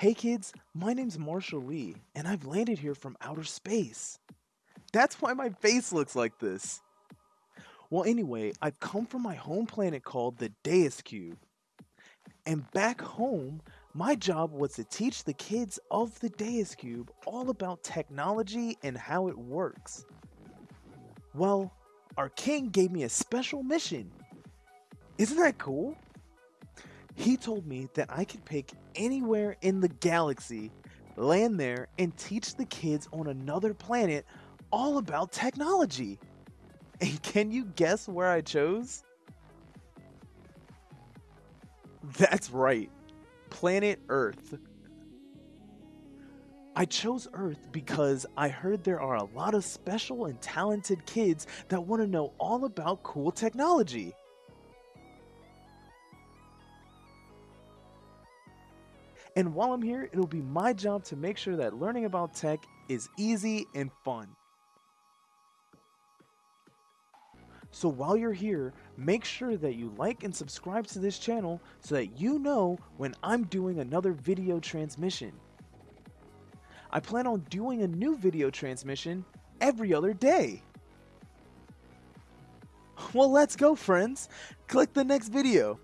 Hey kids, my name's Marshall Lee, and I've landed here from outer space. That's why my face looks like this. Well, anyway, I've come from my home planet called the Deus Cube. And back home, my job was to teach the kids of the Deus Cube all about technology and how it works. Well, our king gave me a special mission. Isn't that cool? He told me that I could pick anywhere in the galaxy, land there, and teach the kids on another planet all about technology. And can you guess where I chose? That's right, planet Earth. I chose Earth because I heard there are a lot of special and talented kids that want to know all about cool technology. And while I'm here, it'll be my job to make sure that learning about tech is easy and fun. So while you're here, make sure that you like and subscribe to this channel so that you know when I'm doing another video transmission. I plan on doing a new video transmission every other day. Well, let's go, friends. Click the next video.